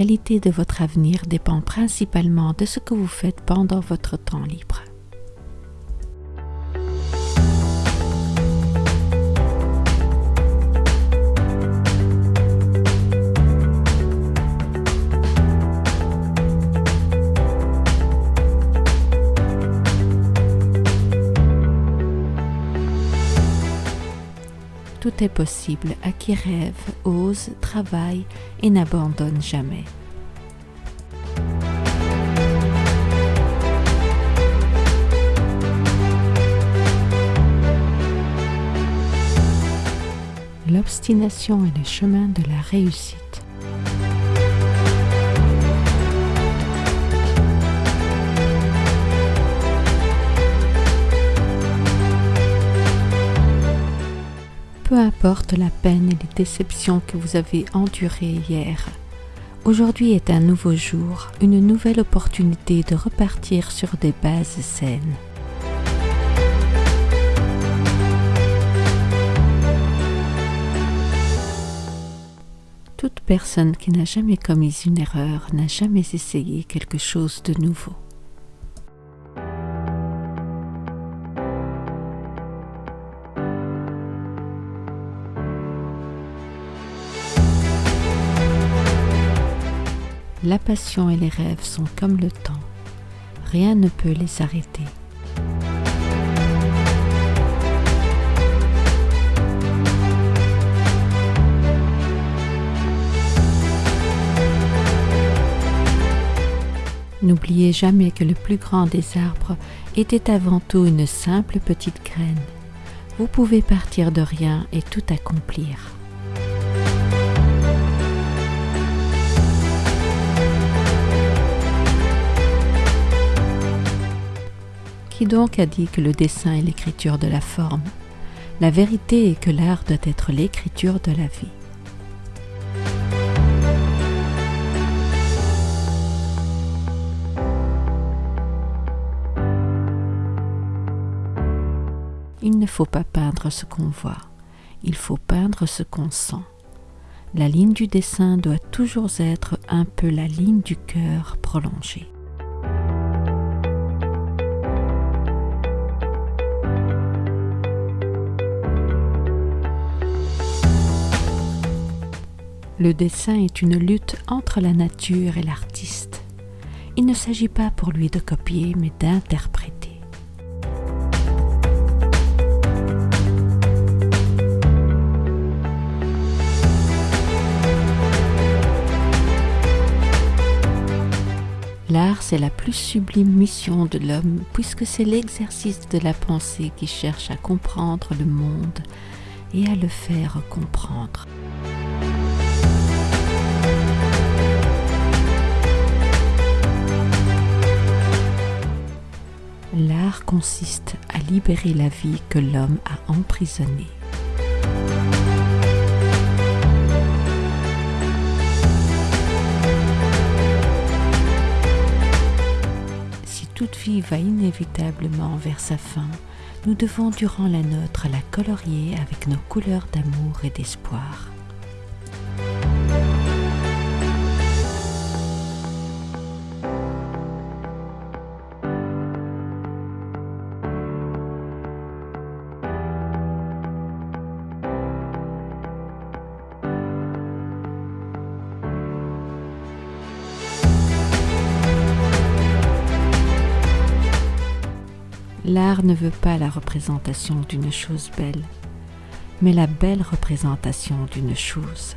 qualité de votre avenir dépend principalement de ce que vous faites pendant votre temps libre. Tout est possible à qui rêve, ose, travaille et n'abandonne jamais. L'obstination est le chemin de la réussite. Peu importe la peine et les déceptions que vous avez endurées hier, aujourd'hui est un nouveau jour, une nouvelle opportunité de repartir sur des bases saines. Toute personne qui n'a jamais commis une erreur n'a jamais essayé quelque chose de nouveau. La passion et les rêves sont comme le temps. Rien ne peut les arrêter. N'oubliez jamais que le plus grand des arbres était avant tout une simple petite graine. Vous pouvez partir de rien et tout accomplir. Qui donc a dit que le dessin est l'écriture de la forme La vérité est que l'art doit être l'écriture de la vie. Il ne faut pas peindre ce qu'on voit, il faut peindre ce qu'on sent. La ligne du dessin doit toujours être un peu la ligne du cœur prolongée. Le dessin est une lutte entre la nature et l'artiste. Il ne s'agit pas pour lui de copier, mais d'interpréter. L'art, c'est la plus sublime mission de l'homme, puisque c'est l'exercice de la pensée qui cherche à comprendre le monde et à le faire comprendre. Consiste à libérer la vie que l'homme a emprisonnée. Si toute vie va inévitablement vers sa fin, nous devons durant la nôtre la colorier avec nos couleurs d'amour et d'espoir. L'art ne veut pas la représentation d'une chose belle, mais la belle représentation d'une chose.